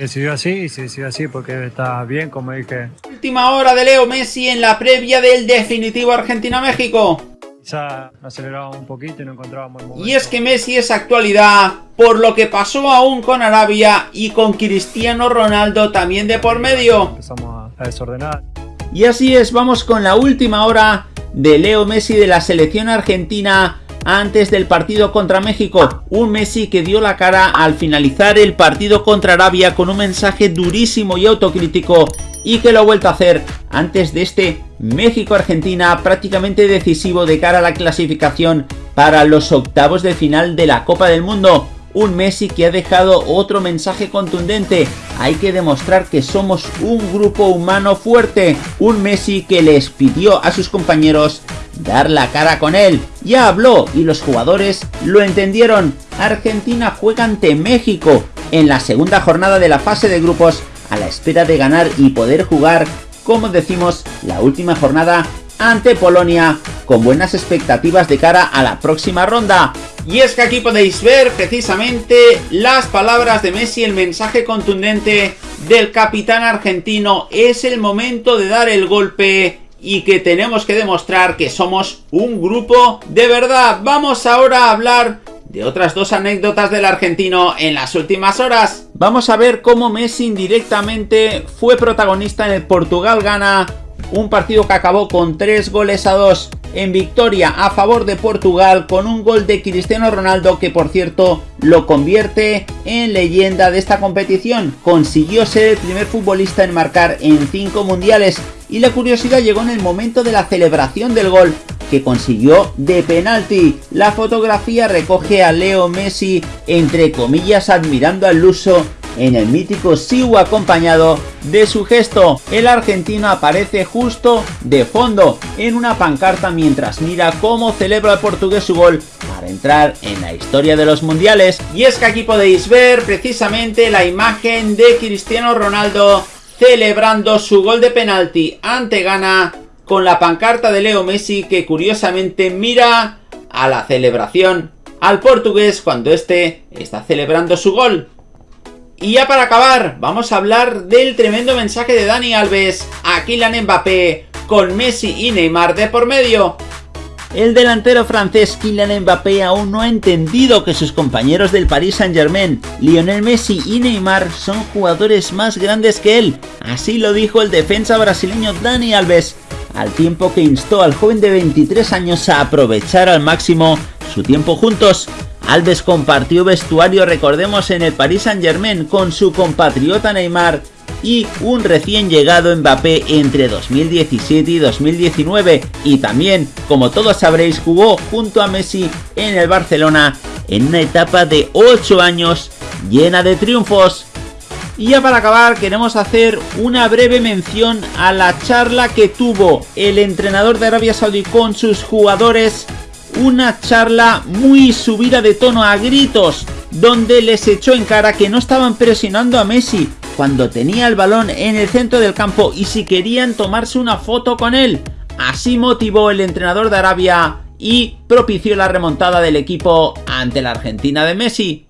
Decidió así y se decidió así porque está bien, como dije. Última hora de Leo Messi en la previa del definitivo Argentina-México. Quizá acelerábamos un poquito y no encontrábamos el momento. Y es que Messi es actualidad por lo que pasó aún con Arabia y con Cristiano Ronaldo también de por medio. Empezamos a desordenar. Y así es, vamos con la última hora de Leo Messi de la selección argentina antes del partido contra México. Un Messi que dio la cara al finalizar el partido contra Arabia con un mensaje durísimo y autocrítico y que lo ha vuelto a hacer antes de este México-Argentina prácticamente decisivo de cara a la clasificación para los octavos de final de la Copa del Mundo. Un Messi que ha dejado otro mensaje contundente. Hay que demostrar que somos un grupo humano fuerte. Un Messi que les pidió a sus compañeros dar la cara con él. Ya habló y los jugadores lo entendieron. Argentina juega ante México en la segunda jornada de la fase de grupos a la espera de ganar y poder jugar, como decimos, la última jornada ante Polonia con buenas expectativas de cara a la próxima ronda. Y es que aquí podéis ver precisamente las palabras de Messi, el mensaje contundente del capitán argentino. Es el momento de dar el golpe y que tenemos que demostrar que somos un grupo de verdad. Vamos ahora a hablar de otras dos anécdotas del argentino en las últimas horas. Vamos a ver cómo Messi indirectamente fue protagonista en el Portugal-Gana un partido que acabó con 3 goles a 2 en victoria a favor de Portugal con un gol de Cristiano Ronaldo que por cierto lo convierte en leyenda de esta competición. Consiguió ser el primer futbolista en marcar en 5 mundiales y la curiosidad llegó en el momento de la celebración del gol que consiguió de penalti. La fotografía recoge a Leo Messi entre comillas admirando al luso en el mítico Siu acompañado de su gesto. El argentino aparece justo de fondo en una pancarta mientras mira cómo celebra el portugués su gol para entrar en la historia de los mundiales. Y es que aquí podéis ver precisamente la imagen de Cristiano Ronaldo celebrando su gol de penalti ante Ghana con la pancarta de Leo Messi que curiosamente mira a la celebración al portugués cuando este está celebrando su gol. Y ya para acabar, vamos a hablar del tremendo mensaje de Dani Alves a Kylian Mbappé con Messi y Neymar de por medio. El delantero francés Kylian Mbappé aún no ha entendido que sus compañeros del Paris Saint Germain, Lionel Messi y Neymar, son jugadores más grandes que él. Así lo dijo el defensa brasileño Dani Alves, al tiempo que instó al joven de 23 años a aprovechar al máximo su tiempo juntos. Alves compartió vestuario, recordemos, en el Paris Saint Germain con su compatriota Neymar y un recién llegado Mbappé entre 2017 y 2019 y también, como todos sabréis, jugó junto a Messi en el Barcelona en una etapa de 8 años llena de triunfos. Y ya para acabar queremos hacer una breve mención a la charla que tuvo el entrenador de Arabia Saudí con sus jugadores una charla muy subida de tono a gritos, donde les echó en cara que no estaban presionando a Messi cuando tenía el balón en el centro del campo y si querían tomarse una foto con él. Así motivó el entrenador de Arabia y propició la remontada del equipo ante la Argentina de Messi.